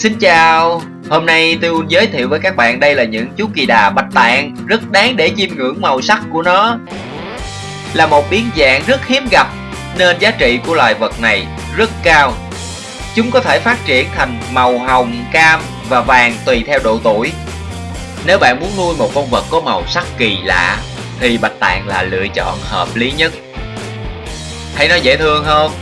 Xin chào, hôm nay tôi giới thiệu với các bạn đây là những chú kỳ đà bạch tạng rất đáng để chiêm ngưỡng màu sắc của nó. Là một biến dạng rất hiếm gặp nên giá trị của loài vật này rất cao. Chúng có thể phát triển thành màu hồng, cam và vàng tùy theo độ tuổi. Nếu bạn muốn nuôi một con vật có màu sắc kỳ lạ thì bạch tạng là lựa chọn hợp lý nhất. Thấy nó dễ thương không?